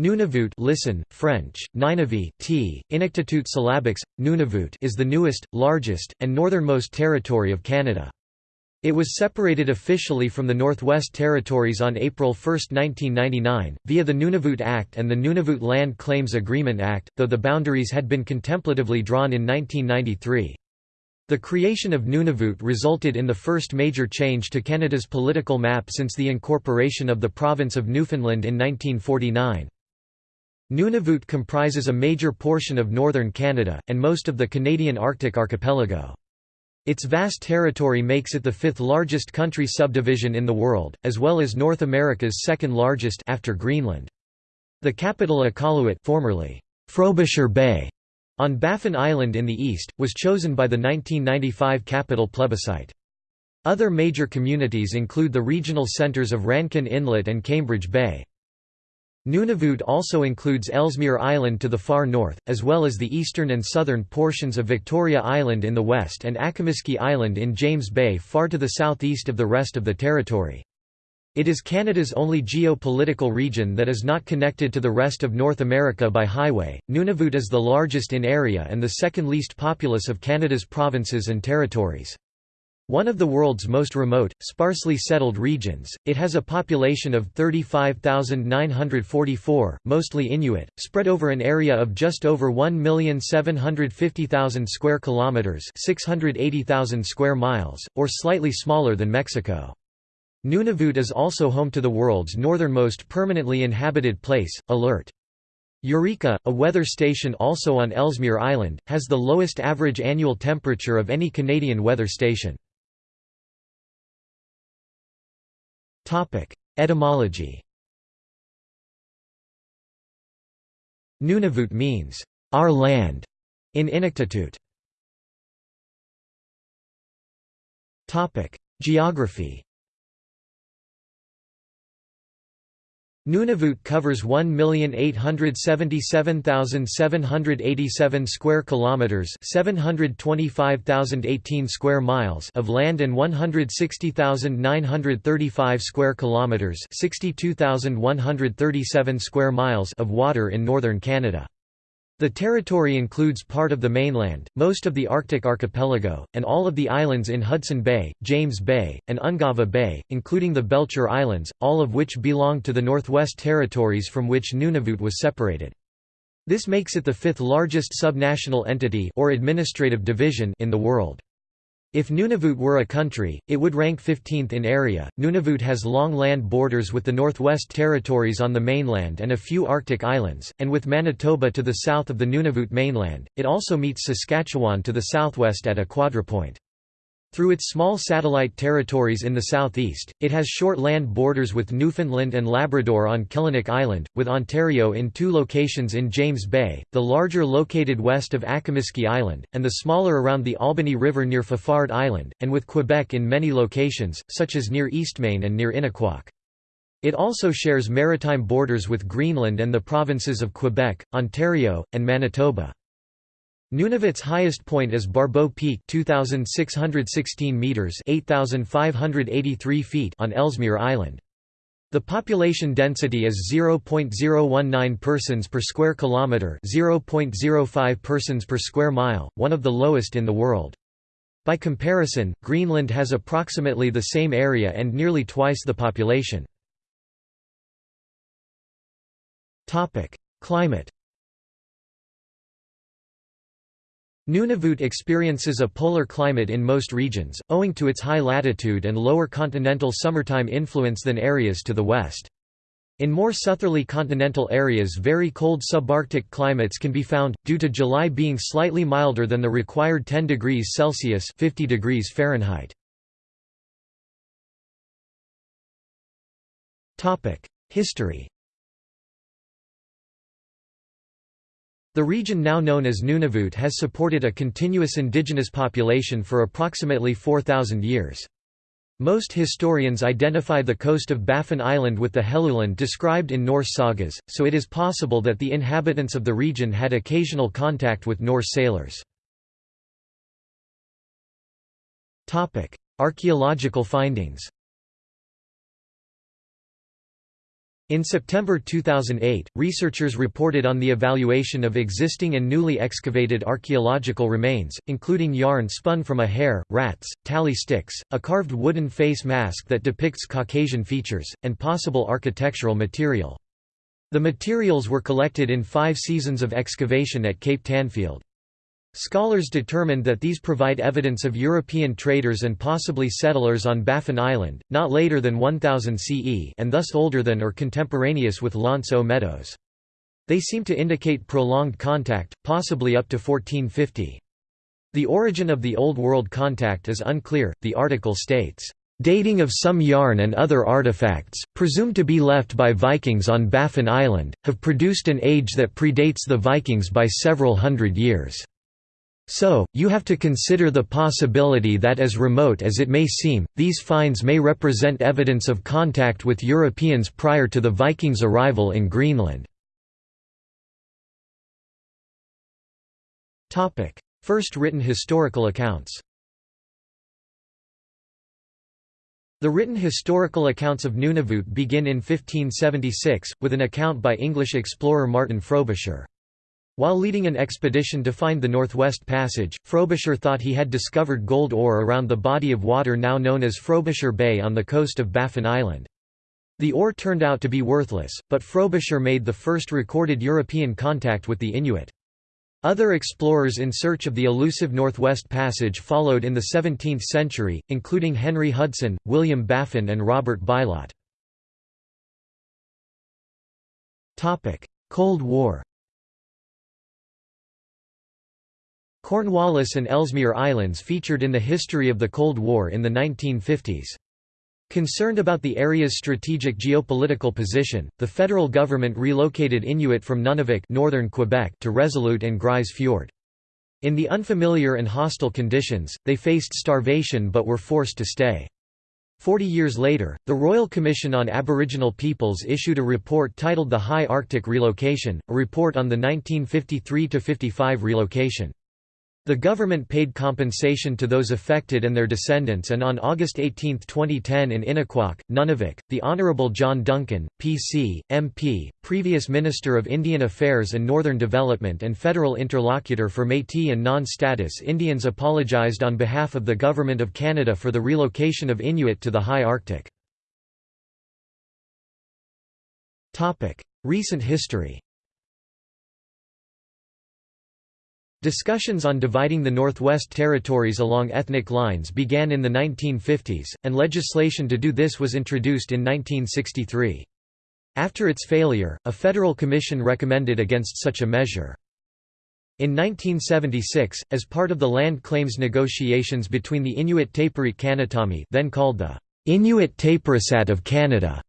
Nunavut listen, French, Ninavi, t, Inuktitut syllabics, Nunavut is the newest, largest, and northernmost territory of Canada. It was separated officially from the Northwest Territories on April 1, 1999, via the Nunavut Act and the Nunavut Land Claims Agreement Act, though the boundaries had been contemplatively drawn in 1993. The creation of Nunavut resulted in the first major change to Canada's political map since the incorporation of the province of Newfoundland in 1949. Nunavut comprises a major portion of northern Canada, and most of the Canadian Arctic archipelago. Its vast territory makes it the fifth largest country subdivision in the world, as well as North America's second largest after Greenland. The capital Iqaluit formerly Frobisher Bay, on Baffin Island in the east, was chosen by the 1995 capital plebiscite. Other major communities include the regional centres of Rankin Inlet and Cambridge Bay. Nunavut also includes Ellesmere Island to the far north, as well as the eastern and southern portions of Victoria Island in the west and Akimiski Island in James Bay far to the southeast of the rest of the territory. It is Canada's only geopolitical region that is not connected to the rest of North America by highway. Nunavut is the largest in area and the second least populous of Canada's provinces and territories. One of the world's most remote, sparsely settled regions, it has a population of 35,944, mostly Inuit, spread over an area of just over 1,750,000 square kilometers, 680,000 square miles, or slightly smaller than Mexico. Nunavut is also home to the world's northernmost permanently inhabited place, Alert. Eureka, a weather station also on Ellesmere Island, has the lowest average annual temperature of any Canadian weather station. Etymology. Nunavut means, our land, in Inuktitut. Geography Nunavut covers 1,877,787 square kilometers, 725,018 square miles of land and 160,935 square kilometers, 62,137 square miles of water in northern Canada. The territory includes part of the mainland, most of the Arctic archipelago, and all of the islands in Hudson Bay, James Bay, and Ungava Bay, including the Belcher Islands, all of which belong to the Northwest Territories from which Nunavut was separated. This makes it the fifth largest subnational entity or administrative division in the world. If Nunavut were a country, it would rank 15th in area. Nunavut has long land borders with the Northwest Territories on the mainland and a few Arctic islands, and with Manitoba to the south of the Nunavut mainland. It also meets Saskatchewan to the southwest at a quadrupoint. Through its small satellite territories in the southeast, it has short land borders with Newfoundland and Labrador on Killiniq Island, with Ontario in two locations in James Bay, the larger located west of Akimiski Island, and the smaller around the Albany River near Fafard Island, and with Quebec in many locations, such as near Eastmain and near Inukjuak. It also shares maritime borders with Greenland and the provinces of Quebec, Ontario, and Manitoba. Nunavut's highest point is Barbeau Peak 2616 meters 8583 feet on Ellesmere Island. The population density is 0.019 persons per square kilometer, 0.05 persons per square mile, one of the lowest in the world. By comparison, Greenland has approximately the same area and nearly twice the population. Climate Nunavut experiences a polar climate in most regions, owing to its high latitude and lower continental summertime influence than areas to the west. In more southerly continental areas very cold subarctic climates can be found, due to July being slightly milder than the required 10 degrees Celsius 50 degrees Fahrenheit. History The region now known as Nunavut has supported a continuous indigenous population for approximately 4,000 years. Most historians identify the coast of Baffin Island with the Helluland described in Norse sagas, so it is possible that the inhabitants of the region had occasional contact with Norse sailors. Archaeological findings In September 2008, researchers reported on the evaluation of existing and newly excavated archaeological remains, including yarn spun from a hare, rats, tally sticks, a carved wooden face mask that depicts Caucasian features, and possible architectural material. The materials were collected in five seasons of excavation at Cape Tanfield. Scholars determined that these provide evidence of European traders and possibly settlers on Baffin Island, not later than 1000 CE and thus older than or contemporaneous with L'Anse aux Meadows. They seem to indicate prolonged contact, possibly up to 1450. The origin of the Old World contact is unclear, the article states, Dating of some yarn and other artifacts, presumed to be left by Vikings on Baffin Island, have produced an age that predates the Vikings by several hundred years. So, you have to consider the possibility that as remote as it may seem, these finds may represent evidence of contact with Europeans prior to the Vikings' arrival in Greenland. First written historical accounts The written historical accounts of Nunavut begin in 1576, with an account by English explorer Martin Frobisher. While leading an expedition to find the Northwest Passage, Frobisher thought he had discovered gold ore around the body of water now known as Frobisher Bay on the coast of Baffin Island. The ore turned out to be worthless, but Frobisher made the first recorded European contact with the Inuit. Other explorers in search of the elusive Northwest Passage followed in the 17th century, including Henry Hudson, William Baffin and Robert Bylot. Cold War Cornwallis and Ellesmere Islands featured in the history of the Cold War in the 1950s. Concerned about the area's strategic geopolitical position, the federal government relocated Inuit from Nunavik northern Quebec to Resolute and Grise Fiord. In the unfamiliar and hostile conditions, they faced starvation but were forced to stay. Forty years later, the Royal Commission on Aboriginal Peoples issued a report titled The High Arctic Relocation, a report on the 1953–55 relocation. The government paid compensation to those affected and their descendants and on August 18, 2010 in Inukjuak, Nunavik, the Honourable John Duncan, PC, MP, previous Minister of Indian Affairs and Northern Development and federal interlocutor for Métis and non-status Indians apologised on behalf of the Government of Canada for the relocation of Inuit to the high Arctic. Recent history Discussions on dividing the Northwest Territories along ethnic lines began in the 1950s, and legislation to do this was introduced in 1963. After its failure, a federal commission recommended against such a measure. In 1976, as part of the land claims negotiations between the Inuit Tapiriit Kanatami then called the Inuit Tapirisat of Canada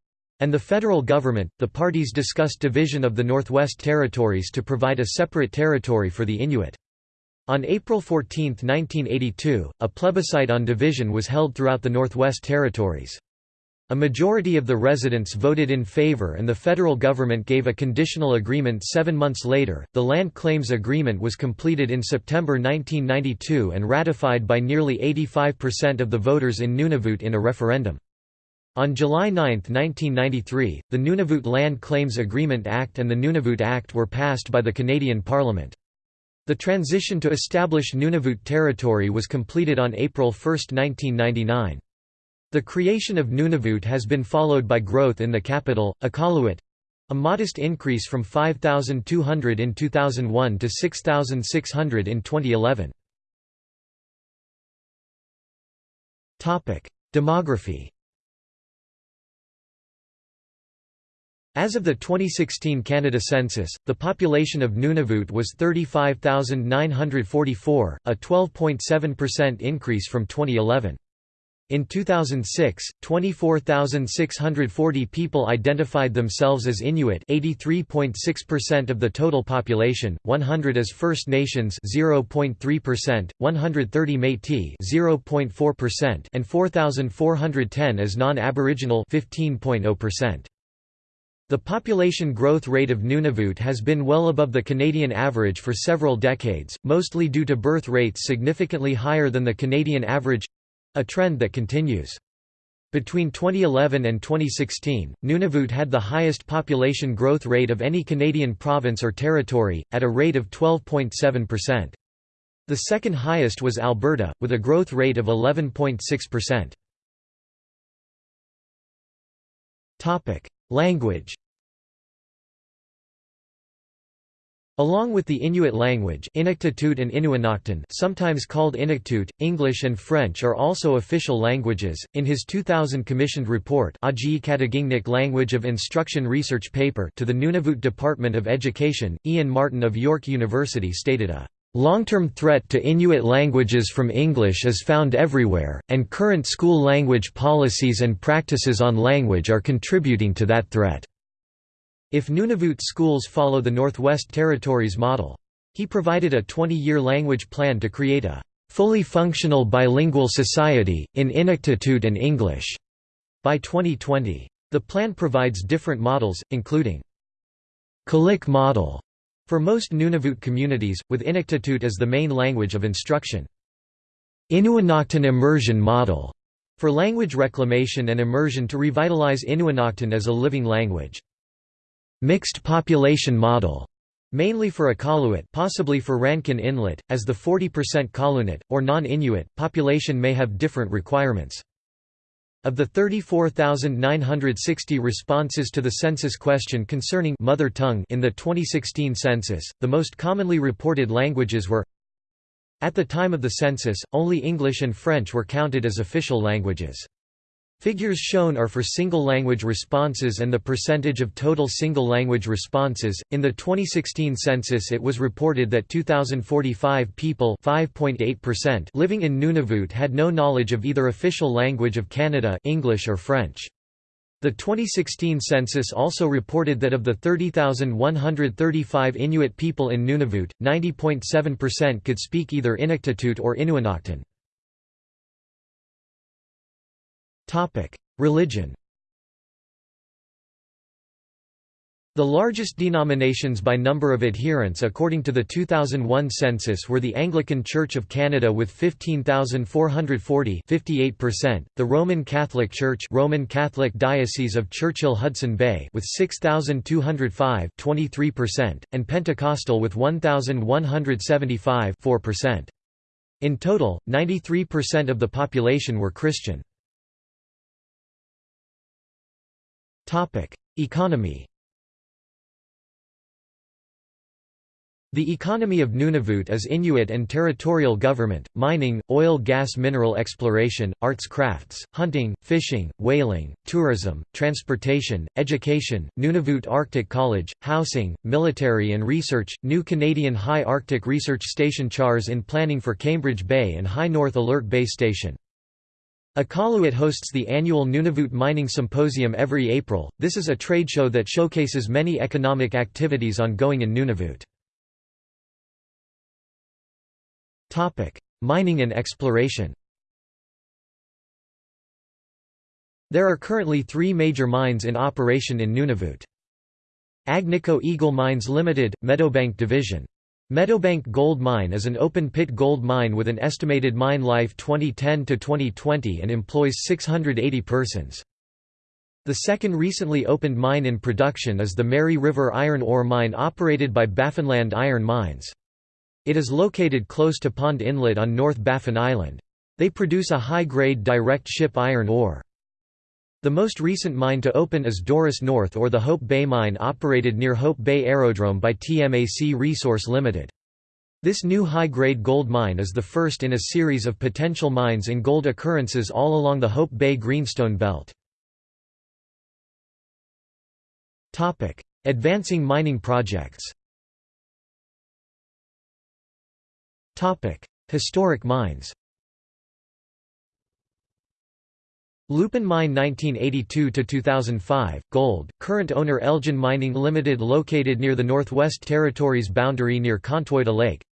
and the federal government, the parties discussed division of the Northwest Territories to provide a separate territory for the Inuit. On April 14, 1982, a plebiscite on division was held throughout the Northwest Territories. A majority of the residents voted in favor and the federal government gave a conditional agreement seven months later. The Land Claims Agreement was completed in September 1992 and ratified by nearly 85% of the voters in Nunavut in a referendum. On July 9, 1993, the Nunavut Land Claims Agreement Act and the Nunavut Act were passed by the Canadian Parliament. The transition to establish Nunavut territory was completed on April 1, 1999. The creation of Nunavut has been followed by growth in the capital, Iqaluit—a modest increase from 5,200 in 2001 to 6,600 in 2011. Demography As of the 2016 Canada census, the population of Nunavut was 35,944, a 12.7% increase from 2011. In 2006, 24,640 people identified themselves as Inuit 83.6% of the total population, 100 as First Nations 0.3%, 130 Métis 0.4% and 4,410 as non-Aboriginal 15.0%. The population growth rate of Nunavut has been well above the Canadian average for several decades, mostly due to birth rates significantly higher than the Canadian average—a trend that continues. Between 2011 and 2016, Nunavut had the highest population growth rate of any Canadian province or territory, at a rate of 12.7%. The second highest was Alberta, with a growth rate of 11.6%. Language Along with the Inuit language Inuktitut and Inuinnaqtun sometimes called Inuktitut, English and French are also official languages. In his 2000 commissioned report Language of Instruction Research paper to the Nunavut Department of Education, Ian Martin of York University stated a Long-term threat to Inuit languages from English is found everywhere, and current school language policies and practices on language are contributing to that threat. If Nunavut schools follow the Northwest Territories model. He provided a 20-year language plan to create a fully functional bilingual society, in Inuktitut and English, by 2020. The plan provides different models, including Qulliq model for most Nunavut communities, with Inuktitut as the main language of instruction. Inuinnaqtun immersion model for language reclamation and immersion to revitalize Inuinnaqtun as a living language mixed population model, mainly for Iqaluit possibly for Rankin Inlet, as the 40% Qallunaat, or non-Inuit, population may have different requirements. Of the 34,960 responses to the census question concerning mother tongue in the 2016 census, the most commonly reported languages were At the time of the census, only English and French were counted as official languages. Figures shown are for single language responses and the percentage of total single language responses. In the 2016 census, it was reported that 2045 people, 5.8%, living in Nunavut had no knowledge of either official language of Canada, English or French. The 2016 census also reported that of the 30,135 Inuit people in Nunavut, 90.7% could speak either Inuktitut or Inuinnaqtun. Religion The largest denominations by number of adherents according to the 2001 census were the Anglican Church of Canada with 15,440 58%, the Roman Catholic Church Roman Catholic Diocese of Churchill-Hudson Bay with 6,205 23%, and Pentecostal with 1,175 4%. In total, 93% of the population were Christian. Economy The economy of Nunavut is Inuit and territorial government, mining, oil gas mineral exploration, arts crafts, hunting, fishing, whaling, tourism, transportation, education, Nunavut Arctic College, housing, military and research, new Canadian High Arctic Research Station CHARS in planning for Cambridge Bay and High North Alert Base Station. Iqaluit hosts the annual Nunavut Mining Symposium every April. This is a trade show that showcases many economic activities ongoing in Nunavut. Topic: Mining and exploration. There are currently 3 major mines in operation in Nunavut. Agnico Eagle Mines Limited, Meadowbank Division Meadowbank Gold Mine is an open-pit gold mine with an estimated mine life 2010–2020 and employs 680 persons. The second recently opened mine in production is the Mary River Iron Ore Mine operated by Baffinland Iron Mines. It is located close to Pond Inlet on North Baffin Island. They produce a high-grade direct ship iron ore. The most recent mine to open is Doris North or the Hope Bay Mine operated near Hope Bay Aerodrome by TMAC Resource Limited. This new high-grade gold mine is the first in a series of potential mines in gold occurrences all along the Hope Bay Greenstone Belt. Advancing mining projects Historic mines Lupin Mine 1982–2005, gold, current owner Elgin Mining Limited located near the Northwest Territories boundary near Contwoyto Lake.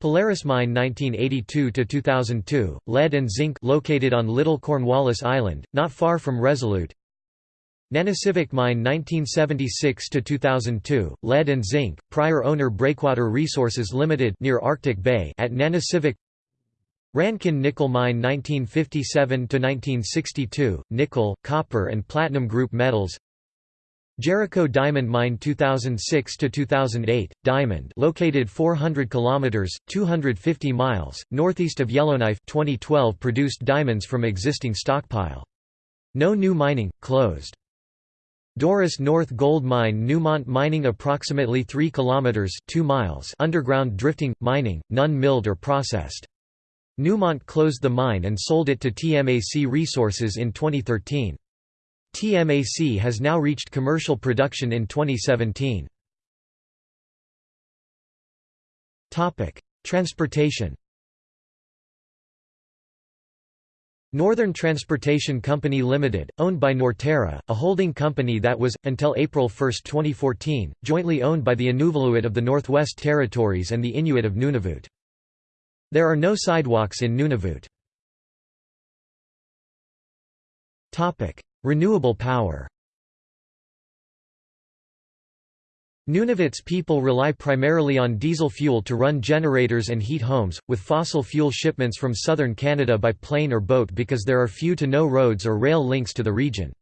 Polaris Mine 1982–2002, lead and zinc located on Little Cornwallis Island, not far from Resolute. Nanisivik Mine 1976–2002, lead and zinc, prior owner Breakwater Resources Limited near Arctic Bay at Nanisivik Rankin Nickel Mine 1957–1962, nickel, copper and platinum group metals Jericho Diamond Mine 2006–2008, diamond located 400 km 250 miles, northeast of Yellowknife 2012 produced diamonds from existing stockpile. No new mining, closed. Doris North Gold Mine Newmont Mining approximately 3 km 2 miles underground drifting, mining, none milled or processed. Newmont closed the mine and sold it to TMAC Resources in 2013. TMAC has now reached commercial production in 2017. Transportation Northern Transportation Company Limited, owned by Norterra, a holding company that was, until April 1, 2014, jointly owned by the Inuvialuit of the Northwest Territories and the Inuit of Nunavut. There are no sidewalks in Nunavut. Renewable power Nunavut's people rely primarily on diesel fuel to run generators and heat homes, with fossil fuel shipments from southern Canada by plane or boat because there are few to no roads or rail links to the region.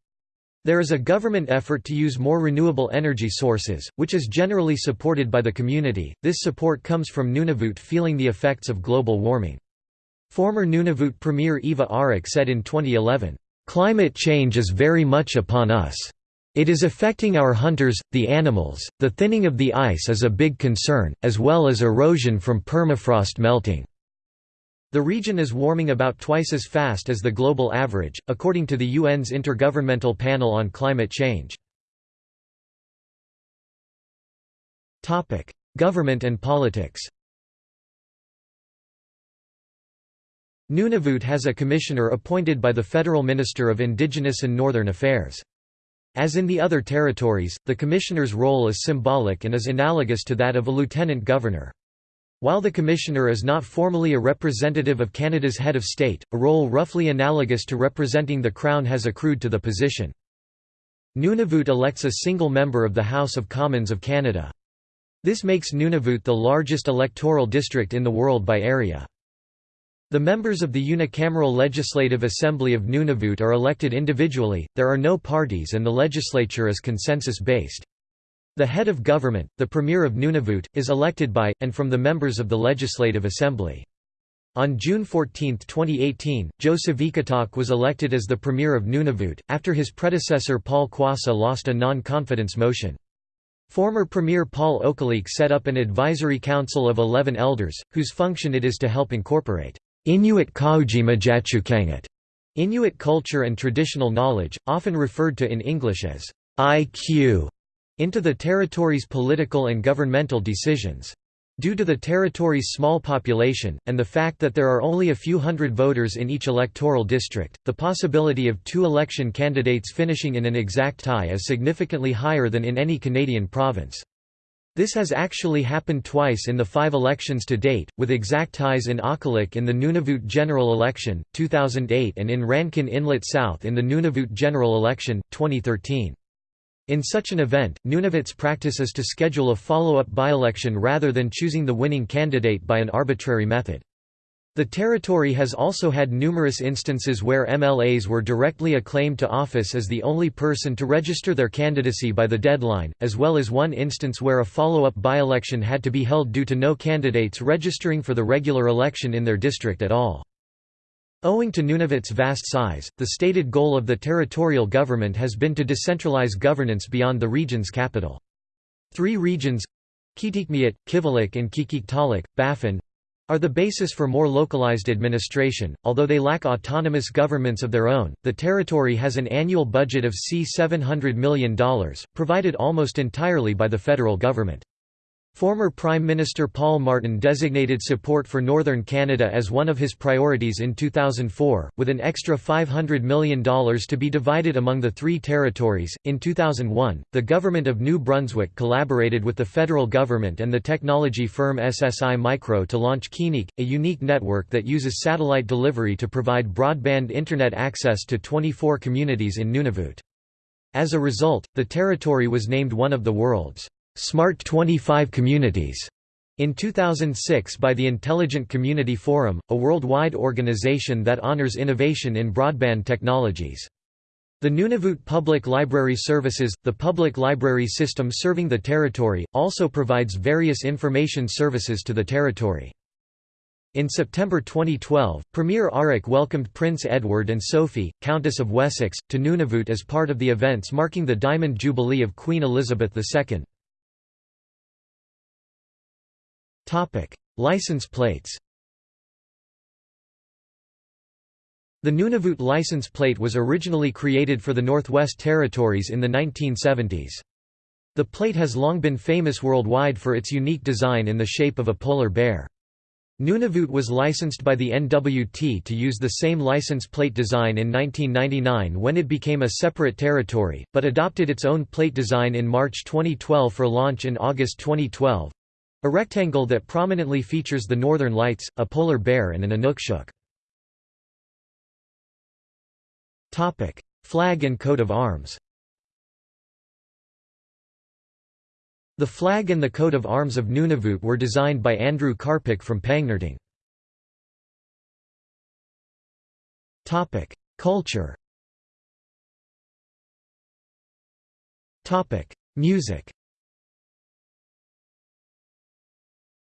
There is a government effort to use more renewable energy sources, which is generally supported by the community. This support comes from Nunavut feeling the effects of global warming. Former Nunavut Premier Eva Aariak said in 2011, Climate change is very much upon us. It is affecting our hunters, the animals. The thinning of the ice is a big concern, as well as erosion from permafrost melting. The region is warming about twice as fast as the global average, according to the UN's Intergovernmental Panel on Climate Change. Government and politics Nunavut has a commissioner appointed by the Federal Minister of Indigenous and Northern Affairs. As in the other territories, the commissioner's role is symbolic and is analogous to that of a lieutenant governor. While the Commissioner is not formally a representative of Canada's head of state, a role roughly analogous to representing the Crown has accrued to the position. Nunavut elects a single member of the House of Commons of Canada. This makes Nunavut the largest electoral district in the world by area. The members of the unicameral Legislative Assembly of Nunavut are elected individually, there are no parties and the legislature is consensus-based. The head of government, the Premier of Nunavut, is elected by, and from the members of the Legislative Assembly. On June 14, 2018, Joseph Savikataaq was elected as the Premier of Nunavut, after his predecessor Paul Quassa lost a non-confidence motion. Former Premier Paul Okalik set up an advisory council of 11 elders, whose function it is to help incorporate Inuit Qaujimajatuqangit, Inuit culture and traditional knowledge, often referred to in English as IQ, into the territory's political and governmental decisions. Due to the territory's small population, and the fact that there are only a few hundred voters in each electoral district, the possibility of two election candidates finishing in an exact tie is significantly higher than in any Canadian province. This has actually happened twice in the five elections to date, with exact ties in Akulliq in the Nunavut general election, 2008 and in Rankin Inlet South in the Nunavut general election, 2013. In such an event, Nunavut's practice is to schedule a follow-up by-election rather than choosing the winning candidate by an arbitrary method. The territory has also had numerous instances where MLAs were directly acclaimed to office as the only person to register their candidacy by the deadline, as well as one instance where a follow-up by-election had to be held due to no candidates registering for the regular election in their district at all. Owing to Nunavut's vast size, the stated goal of the territorial government has been to decentralize governance beyond the region's capital. Three regions Kitikmeot, Kivalliq and Qikiqtaaluk, Baffin are the basis for more localized administration. Although they lack autonomous governments of their own, the territory has an annual budget of C$700 million, provided almost entirely by the federal government. Former Prime Minister Paul Martin designated support for Northern Canada as one of his priorities in 2004, with an extra $500 million to be divided among the three territories. In 2001, the Government of New Brunswick collaborated with the federal government and the technology firm SSI Micro to launch Qiniq, a unique network that uses satellite delivery to provide broadband Internet access to 24 communities in Nunavut. As a result, the territory was named one of the world's Smart 25 Communities In 2006 by the Intelligent Community Forum, a worldwide organization that honors innovation in broadband technologies. The Nunavut Public Library Services, the public library system serving the territory, also provides various information services to the territory. In September 2012, Premier Aariak welcomed Prince Edward and Sophie, Countess of Wessex, to Nunavut as part of the events marking the Diamond Jubilee of Queen Elizabeth II. License plates The Nunavut license plate was originally created for the Northwest Territories in the 1970s. The plate has long been famous worldwide for its unique design in the shape of a polar bear. Nunavut was licensed by the NWT to use the same license plate design in 1999 when it became a separate territory, but adopted its own plate design in March 2012 for launch in August 2012. A rectangle that prominently features the northern lights, a polar bear and an Inukshuk. Flag and coat of arms. The flag and the coat of arms of Nunavut were designed by Andrew Karpik from Pangnirtung. Culture. Music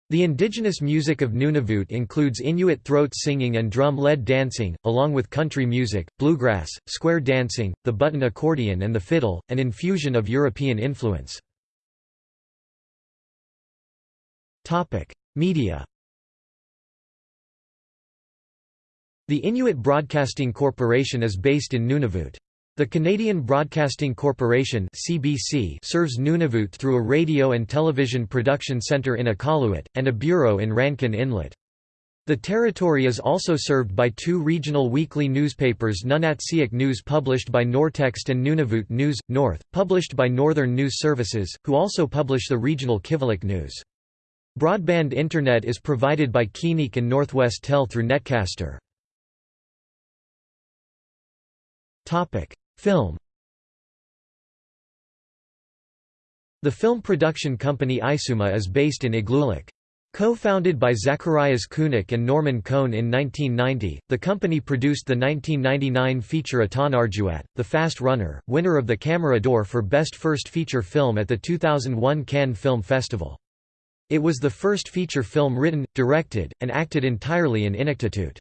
The indigenous music of Nunavut includes Inuit throat singing and drum-led dancing, along with country music, bluegrass, square dancing, the button accordion and the fiddle, an infusion of European influence. Media The Inuit Broadcasting Corporation is based in Nunavut. The Canadian Broadcasting Corporation (CBC) serves Nunavut through a radio and television production centre in Iqaluit, and a bureau in Rankin Inlet. The territory is also served by two regional weekly newspapers Nunatsiaq News published by Nortext and Nunavut News, North, published by Northern News Services, who also publish the regional Kivalliq News. Broadband Internet is provided by Qiniq and Northwestel through Netcaster. Film The film production company Isuma is based in Igloolik. Co-founded by Zacharias Kunuk and Norman Cohn in 1990, the company produced the 1999 feature Atanarjuat, The Fast Runner, winner of the Camera d'Or for Best First Feature Film at the 2001 Cannes Film Festival. It was the first feature film written, directed, and acted entirely in Inuktitut.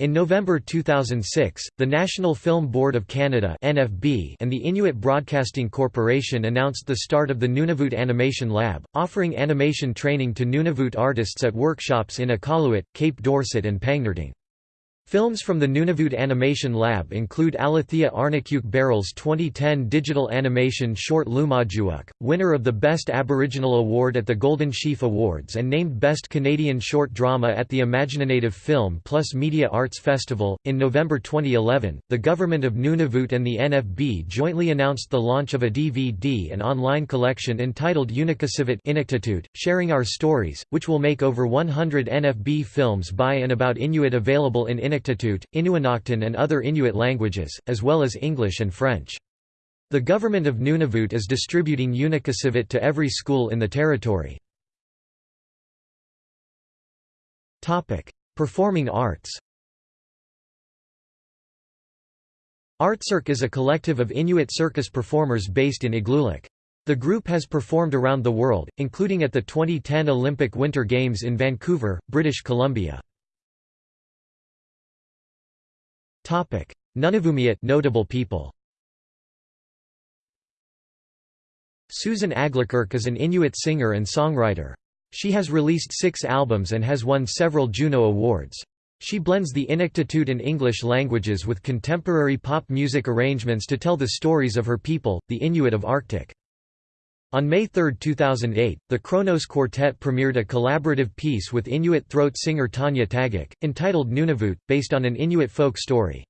In November 2006, the National Film Board of Canada (NFB) and the Inuit Broadcasting Corporation announced the start of the Nunavut Animation Lab, offering animation training to Nunavut artists at workshops in Iqaluit, Cape Dorset and Pangnirtung. Films from the Nunavut Animation Lab include Alethea Arnaquq Baril's 2010 digital animation short Lumajuuk, winner of the Best Aboriginal Award at the Golden Sheaf Awards and named Best Canadian Short Drama at the imagineNATIVE Film Plus Media Arts Festival. In November 2011, the Government of Nunavut and the NFB jointly announced the launch of a DVD and online collection entitled Unikasivit Sharing Our Stories, which will make over 100 NFB films by and about Inuit available in Inuinnaqtun and other Inuit languages, as well as English and French. The government of Nunavut is distributing Unikasivit to every school in the territory. Performing arts Artcirq is a collective of Inuit circus performers based in Igloolik. The group has performed around the world, including at the 2010 Olympic Winter Games in Vancouver, British Columbia. Nunavummiut notable people Susan Aglukark is an Inuit singer and songwriter. She has released six albums and has won several Juno Awards. She blends the Inuktitut and English languages with contemporary pop music arrangements to tell the stories of her people, the Inuit of Arctic. On May 3, 2008, the Kronos Quartet premiered a collaborative piece with Inuit throat singer Tanya Tagaq, entitled Nunavut, based on an Inuit folk story.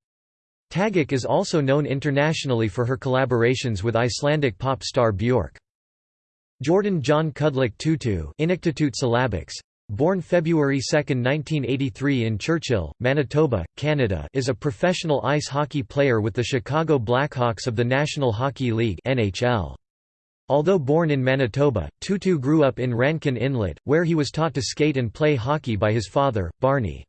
Tagaq is also known internationally for her collaborations with Icelandic pop star Björk. Jordin John Kudluk Tootoo Inuktitut syllabics, Born February 2, 1983 in Churchill, Manitoba, Canada is a professional ice hockey player with the Chicago Blackhawks of the National Hockey League NHL. Although born in Manitoba, Tootoo grew up in Rankin Inlet, where he was taught to skate and play hockey by his father, Barney.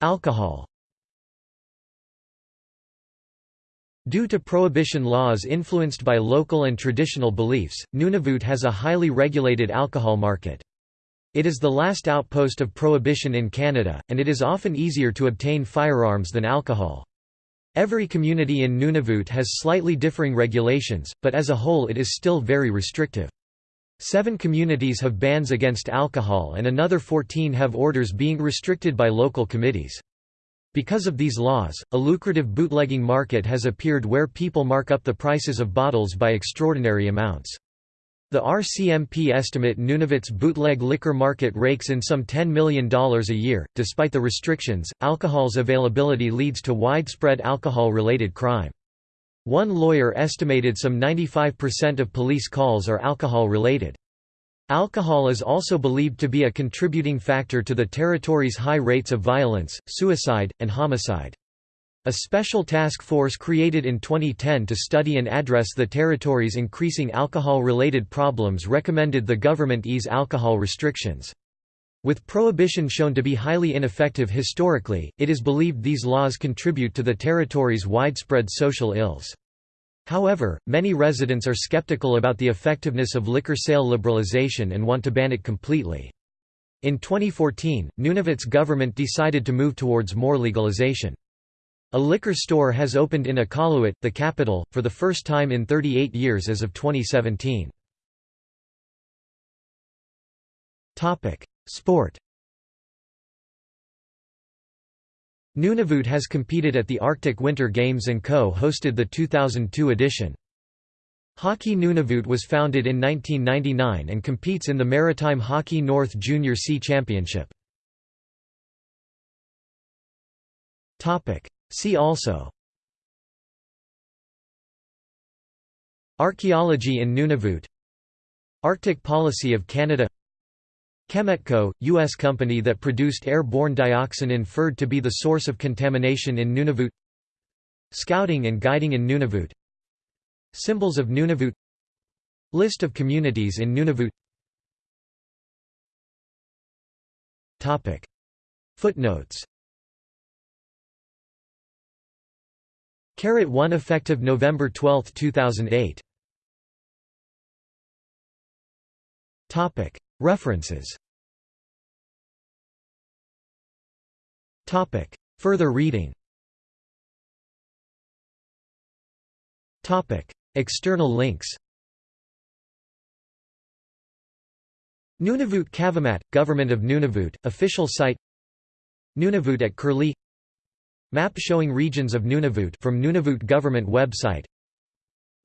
Alcohol Due to prohibition laws influenced by local and traditional beliefs, Nunavut has a highly regulated alcohol market. It is the last outpost of prohibition in Canada, and it is often easier to obtain firearms than alcohol. Every community in Nunavut has slightly differing regulations, but as a whole it is still very restrictive. Seven communities have bans against alcohol and another 14 have orders being restricted by local committees. Because of these laws, a lucrative bootlegging market has appeared where people mark up the prices of bottles by extraordinary amounts. The RCMP estimate Nunavut's bootleg liquor market rakes in some $10 million a year. Despite the restrictions, alcohol's availability leads to widespread alcohol related crime. One lawyer estimated some 95% of police calls are alcohol related. Alcohol is also believed to be a contributing factor to the territory's high rates of violence, suicide, and homicide. A special task force created in 2010 to study and address the territory's increasing alcohol-related problems recommended the government ease alcohol restrictions. With prohibition shown to be highly ineffective historically, it is believed these laws contribute to the territory's widespread social ills. However, many residents are skeptical about the effectiveness of liquor sale liberalization and want to ban it completely. In 2014, Nunavut's government decided to move towards more legalization. A liquor store has opened in Iqaluit, the capital, for the first time in 38 years as of 2017. Sport Nunavut has competed at the Arctic Winter Games and co-hosted the 2002 edition. Hockey Nunavut was founded in 1999 and competes in the Maritime Hockey North Junior C Championship. See also. Archaeology in Nunavut. Arctic policy of Canada. Chemetco, U.S. company that produced airborne dioxin inferred to be the source of contamination in Nunavut. Scouting and guiding in Nunavut. Symbols of Nunavut. List of communities in Nunavut. Footnotes Carat 1 effective November 12, 2008. Topic. References. Topic. Further reading. Topic. External links. Nunavut Kavamat, Government of Nunavut, official site. Nunavut at Curlie Map showing regions of Nunavut from Nunavut government website.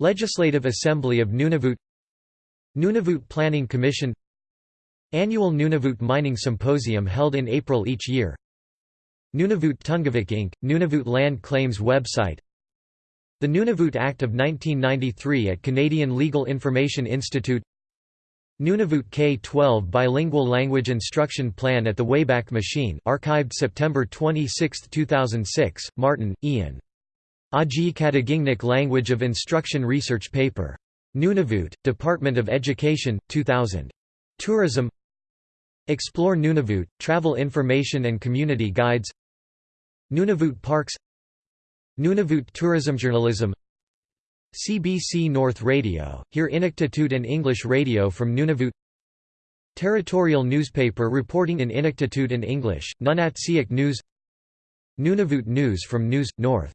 Legislative Assembly of Nunavut. Nunavut Planning Commission. Annual Nunavut Mining Symposium held in April each year. Nunavut Tunngavik Inc., Nunavut Land Claims website. The Nunavut Act of 1993 at Canadian Legal Information Institute Nunavut K-12 Bilingual Language Instruction Plan at the Wayback Machine archived September 26, 2006, Martin, Ian. Aajiiqatigiingniq Language of Instruction Research Paper. Nunavut, Department of Education, 2000. Tourism Explore Nunavut, Travel Information and Community Guides Nunavut Parks Nunavut Tourism Journalism CBC North Radio, hear Inuktitut and English radio from Nunavut. Territorial newspaper reporting in Inuktitut and English, Nunatsiaq News. Nunavut News from News, North